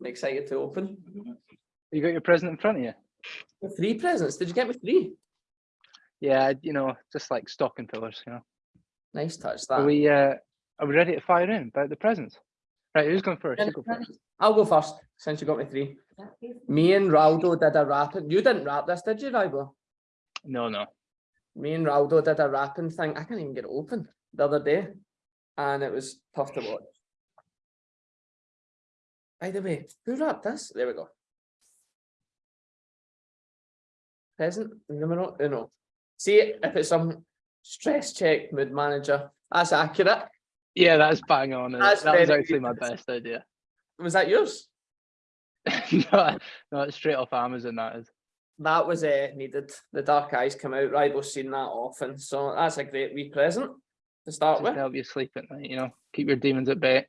I'm excited to open. You got your present in front of you? Three presents. Did you get me three? Yeah, you know, just like stocking fillers, you know. Nice touch that. Are we uh are we ready to fire in about the presents? Right, who's going first? Go first. I'll go first since you got me three. Me and Raldo did a rapping. You didn't rap this, did you, Raldo? No, no. Me and Raldo did a rapping thing. I can't even get it open the other day, and it was tough to watch. By the way, who rapped this? There we go. Present numero uno. See if it's some stress check mood manager. That's accurate. Yeah, that's bang on. That's that was actually my best idea. Was that yours? no, no, it's straight off Amazon. That is. That was uh, needed. The dark eyes come out. Right, we've seen that often, so that's a great wee present to start Just with. help you sleep at night. You know, keep your demons at bay.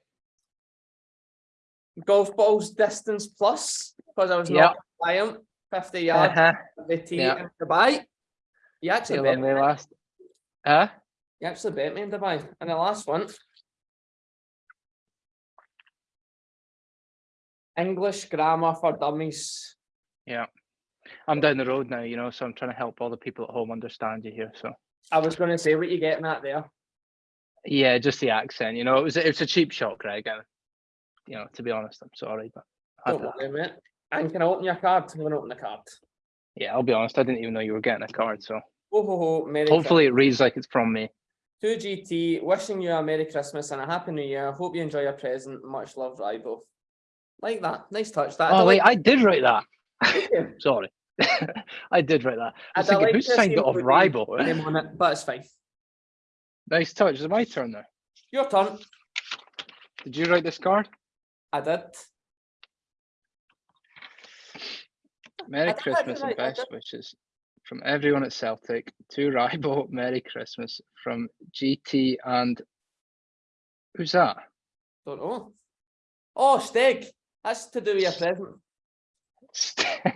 Golf balls distance plus because I was Yep. not compliant. Fifty yards Uh-huh. the tee Yeah. in Dubai. You actually bet me. last. Huh? You actually bet me in Dubai. And the last one. English grammar for dummies. Yeah. I'm down the road now, you know, so I'm trying to help all the people at home understand you here. So I was going to say what you're getting at there. yeah, just the accent. You know, it was it was a cheap shot, Greg. You know, to be honest, I'm sorry, but I had Don't to- worry, mate. And can I open your card? I'm going to open the card. yeah, I'll be honest. I didn't even know you were getting a card. So Oh ho ho, Merry hopefully it reads like it's from me. To GT, wishing you a Merry Christmas and a Happy New Year. Hope you enjoy your present. Much love, Ribo. Like that. Nice touch. That. Oh wait, I did write that. Sorry. I did write that. I was I'd thinking, like who signed it off Ribo? it, but it's fine. nice touch. Is it my turn now? Your turn. Did you write this card? I did. Merry I did actually Christmas and write that best wishes from everyone at Celtic to Ribo. Merry Christmas from GT and who's that? Don't know. Oh, Steg. That's to do with your present.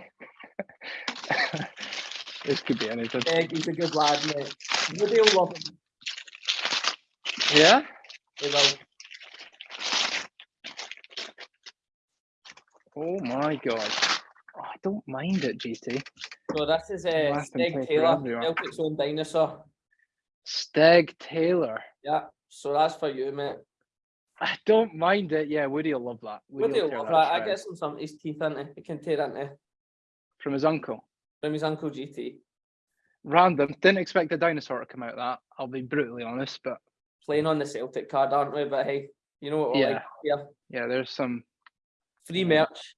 this could be anything. Steg, he's a good lad, mate. Woody will love him. Yeah. He will. Oh my god. Oh, I don't mind it, GT. So this is uh, and play Steg Taylor, everyone. Celtic's own dinosaur. Steg Taylor. Yeah. So that's for you, mate. I don't mind it. Yeah, Woody will love that. Woody will will love that that. I get some some his teeth into. He can tear into from his uncle. from his uncle GT. Random. Didn't expect a dinosaur to come out of that. I'll be brutally honest, but Playing on the Celtic card, aren't we? But hey, you know what? we're like here. yeah, there's some Free merch.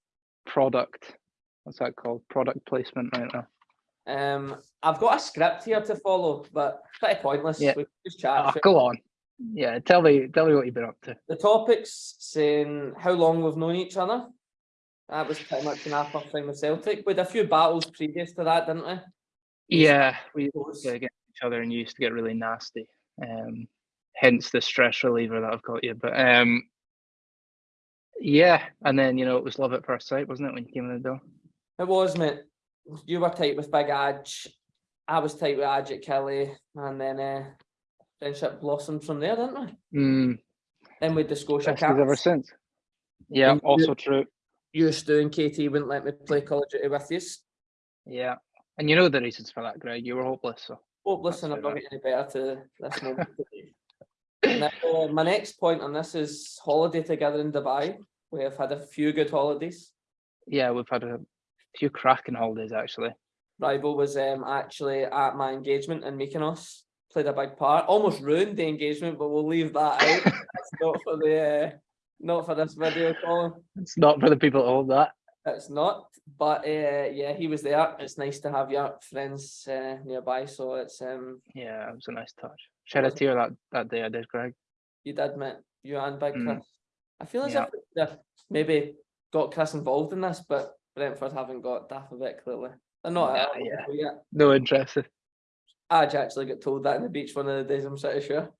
product. What's that called? Product placement right now. Um, I've got a script here to follow, but pretty pointless. Yeah. We just chat. It. go on. Yeah, tell me, tell me what you've been up to. The topics saying how long we've known each other. That was pretty much an our thing with Celtic. We had a few battles previous to that, didn't we? Yeah, we Those- get each other and used to get really nasty. Um, hence the stress reliever that I've got you. But um, yeah, and then you know it was love at first sight, wasn't it, when you came in the door? It was, mate. You were tight with Big Adge. I was tight with Adge at Killie, and then uh, friendship blossomed from there, didn't we? Mm, Then with the Scotia besties ever since. Yeah, And you- also true. You, Stu, and Katie wouldn't let me play Call of Duty with you. Yeah, and you know the reasons for that, Greg. You were hopeless. So Hope listen, That's I'm not getting any better to this moment. Now, uh, my next point on this is holiday together in Dubai. We have had a few good holidays. yeah, we've had a few cracking holidays actually. Rival was um, actually at my engagement in Mykonos, played a big part. Almost ruined the engagement, but we'll leave that out. That's not for the, uh, not for this video call. It's not for the people at home that. It's not, but uh, yeah, he was there. It's nice to have your friends uh, nearby. So it's um, Yeah, it was a nice touch. Shed a tear that that day I did, Greg. you did meet you and Big Mm. Chris. I feel as Yeah. if maybe got Chris involved in this, but Brentford haven't got Daft of it clearly. They're not all yeah. yet. No interest. I actually got told that in the beach one of the days. I'm pretty sure.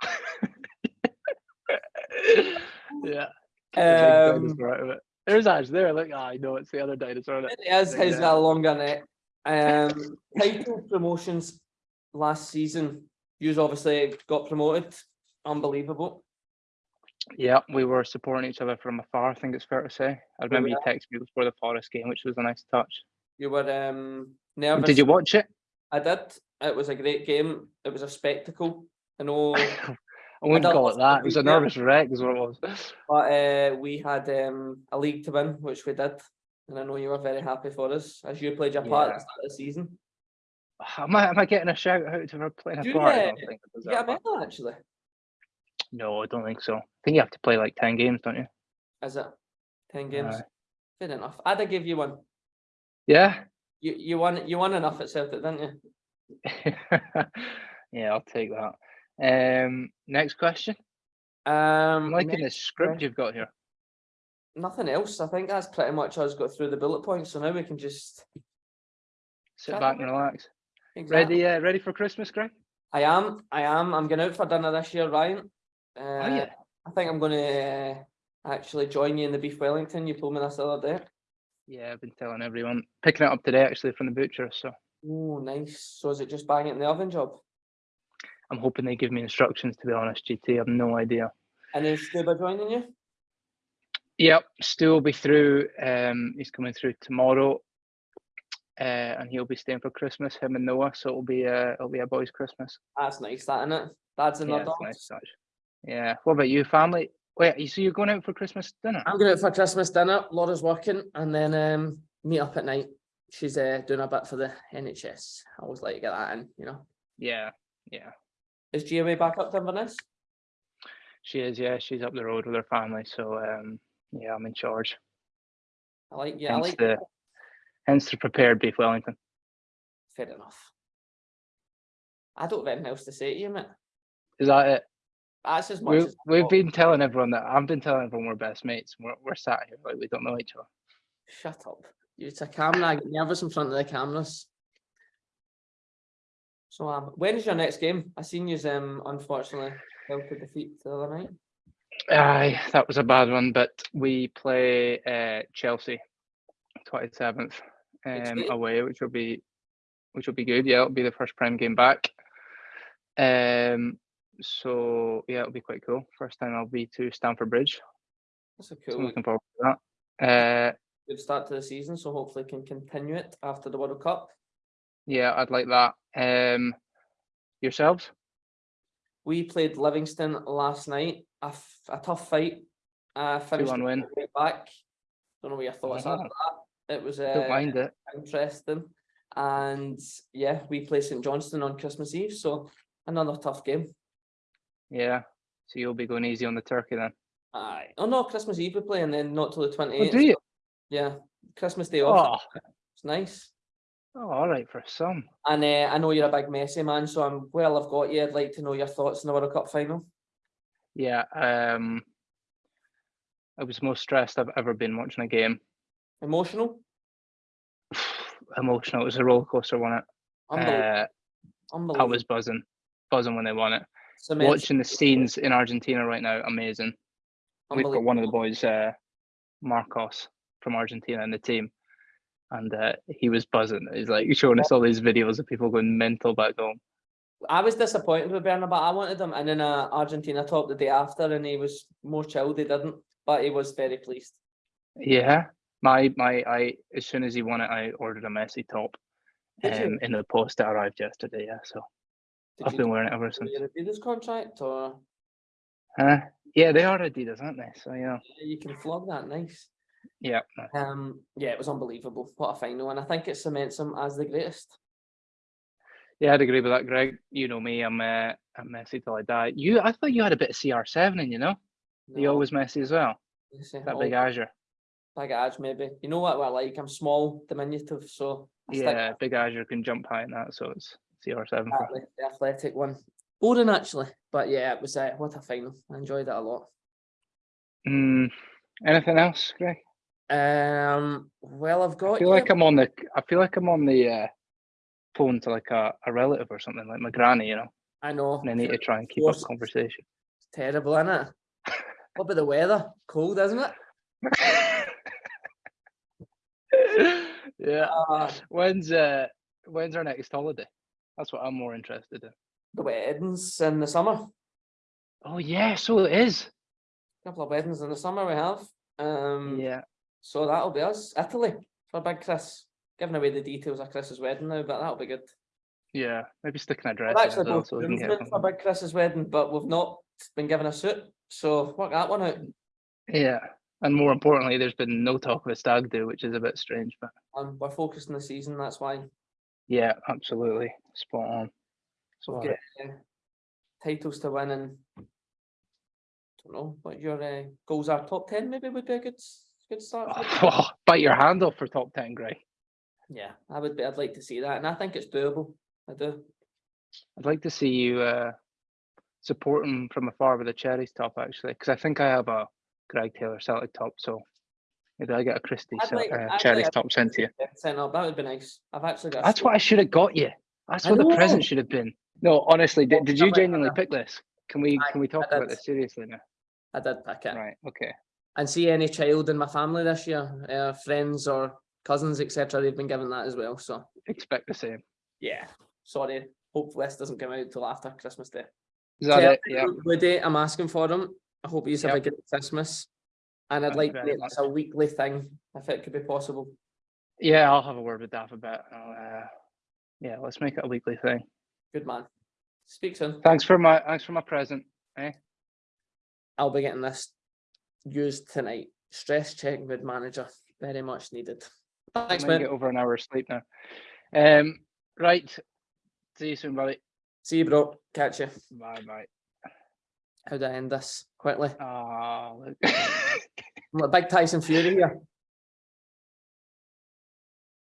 yeah. Um, dinosaur out of it. There's Ash there. Look, ah, I know it's the other dinosaur. it? it is Dan. got a longer neck. Um, title promotions last season. You obviously got promoted. Unbelievable. Yeah, we were supporting each other from afar. I think it's fair to say. I remember you texted me before the Forest game, which was a nice touch. You were um nervous. Did you watch it? I did. It was a great game. It was a spectacle. I know, I wouldn't don't call it that. It was a yeah. nervous wreck, is what it was. but uh, we had um a league to win, which we did, and I know you were very happy for us as you played your part at the start of the season. Am I, am I getting a shout out to her playing a Do part? I uh, don't think I get a medal actually. No, I don't think so. I think you have to play like 10 games, don't you? Is it ten games? Aye. Fair enough. I'd have give you one. Yeah. You you won you won enough at Celtic, didn't you? yeah, I'll take that. Um, next question. I'm Um, liking the script you've got here. nothing else. I think that's pretty much us got through the bullet points. So now we can just Sit back and relax. Exactly. Ready? Uh, ready for Christmas, Greg? I am. I am. I'm going out for dinner this year, Ryan. Uh, Oh yeah. I think I'm going to uh, actually join you in the beef Wellington. You told me this the other day. Yeah, I've been telling everyone. Picking it up today actually from the butcher, so Oh, nice. So is it just bang it in the oven job? I'm hoping they give me instructions. To be honest, GT, I've no idea. And is Stuba joining you? Yep, Stu will be through. Um, he's coming through tomorrow, uh, and he'll be staying for Christmas. Him and Noah, so it'll be a it'll be a boys' Christmas. That's nice, that innit? Dad's in Yeah, the it's a dogs. nice. Yeah. What about you, family? Wait, you- so you're going out for Christmas dinner? I'm going out for Christmas dinner. Laura's working, and then um, meet up at night. She's uh, doing a bit for the NHS. I always like to get that in, you know. Yeah, yeah. Is GMA back up to Inverness? She is. Yeah, she's up the road with her family. So um, yeah, I'm in charge. I like, yeah, I like. the hence the prepared beef Wellington. Fair enough. I don't have anything else to say to you, mate. Is that it? That's as much We've, as we've been telling everyone that I've been telling everyone we're best mates. We're, we're sat here like we don't know each other. Shut up. It's a camera. I get nervous in front of the cameras. So um, when is your next game? I seen you um unfortunately fell to defeat the other night. Aye, that was a bad one, but we play uh, Chelsea, twenty seventh, um, away, which will be which will be good. Yeah, it'll be the first prime game back. Um, so yeah, it'll be quite cool. First time I'll be to Stamford Bridge. That's a So cool looking forward to that. Uh, good start to the season. So hopefully can continue it after the World Cup. yeah, I'd like that. Um, yourselves? We played Livingston last night. A, f- a tough fight. Uh, finished one win. right back. Don't know what your thoughts are. It was uh, Don't mind it. interesting. And yeah, we play St Johnstone on Christmas Eve, so another tough game. Yeah. So you'll be going easy on the turkey then. Aye. Oh no, Christmas Eve we play, and then not till the twenty Oh, eighth. do you? Yeah, Christmas Day off. Oh, It's nice. oh, all right for some. And uh, I know you're a big Messi man, so I'm well. I've got you. I'd like to know your thoughts on the World Cup final. Yeah. Um, I was most stressed I've ever been watching a game. Emotional, Emotional. It was a roller coaster, wasn't it? unbelievable. Uh, I was buzzing, buzzing when they won it. Watching the scenes in Argentina right now, amazing. We've got one of the boys, uh, Marcos from Argentina, in the team, and uh, he was buzzing. He's like showing us all these videos of people going mental back home. I was disappointed with Bernabei. I wanted him and in an uh, Argentina top the day after, and he was more chilled. He didn't, but he was very pleased. Yeah, my my I as soon as he won it, I ordered a Messi top, um, in the post that arrived yesterday. Yeah, so Did I've been wearing it ever since. your Adidas contract, or Uh, yeah, they are Adidas, aren't they? So yeah, you can flog that? Nice. yeah. Um, yeah, it was unbelievable. What a final, and I think it cements him as the greatest. Yeah, I'd agree with that, Greg. You know me, I'm uh, I'm Messi till I die. You, I thought you had a bit of CR7 in, you know? You No, always Messi as well. you say, That big Azure. Big edge, maybe. You know what I like? I'm small, diminutive, so I stick Yeah, big Azure can jump high in that, so it's CR7. Exactly, the athletic one. Boring actually, but yeah, it was uh, what a final. I enjoyed it a lot. Mm, anything else, Greg? Um, well, I've I got feel you. like I'm on the. I feel like I'm on the uh, phone to like a, a relative or something, like my granny, you know. I know. And I need to try and keep up conversation. terrible, isn't it? What about the weather? Cold, isn't it? yeah. Uh, When's uh when's our next holiday? That's what I'm more interested in. the weddings in the summer. Oh yeah, so it is. A couple of weddings in the summer we have. Um, Yeah. so that'll be us. Italy for Big Chris. Giving away the details of Chris's wedding now, but that'll be good. Yeah. Maybe sticking an dress. We're actually both so we can get groomsmen for. Big Chris's wedding, but we've not been given a suit. So work that one out. Yeah. And more importantly, there's been no talk of a stag do, which is a bit strange, but And we're focused on the season, that's why. yeah, absolutely. Spot on. Sorry. got uh, titles to win and don't know what your uh, goals are. Top ten maybe would be a good good start. Oh, bite your hand off for top 10, Gray. Yeah, I would be. I'd like to see that, and I think it's doable. I do. I'd like to see you uh, support him from afar with a cherries top, actually, because I think I have a Greg Taylor Celtic top, so maybe I get a Christie I'd Cel- like- uh, I'd like- top sent to you. Yeah, Send up. That would be nice. I've actually got. That's what I should have got you. That's I what the present should have been. No, honestly, did, did you genuinely pick this? Can we Aye, can we talk about did. this seriously now? I did pick it. Right. Okay. And see any child in my family this year, uh, friends or cousins, etc. They've been given that as well. So Expect the same. yeah. Sorry. Hopefully this doesn't come out till after Christmas Day. Is that Tell it? Yeah. Woody, I'm asking for them. I hope you have a good Christmas. And I'd Thank like to make this a weekly thing, if it could be possible. Yeah, I'll have a word with Daff about. uh, yeah, let's make it a weekly thing. Good man. Speak soon. Thanks for my thanks for my present. I'll be getting this used tonight. Stress check with manager. Very much needed. Thanks, man. get over an hour's sleep now. Um, right. See you soon, buddy. See you, bro. Catch you. Bye bye. How do I end this quickly? Ah, look. Big Tyson Fury here.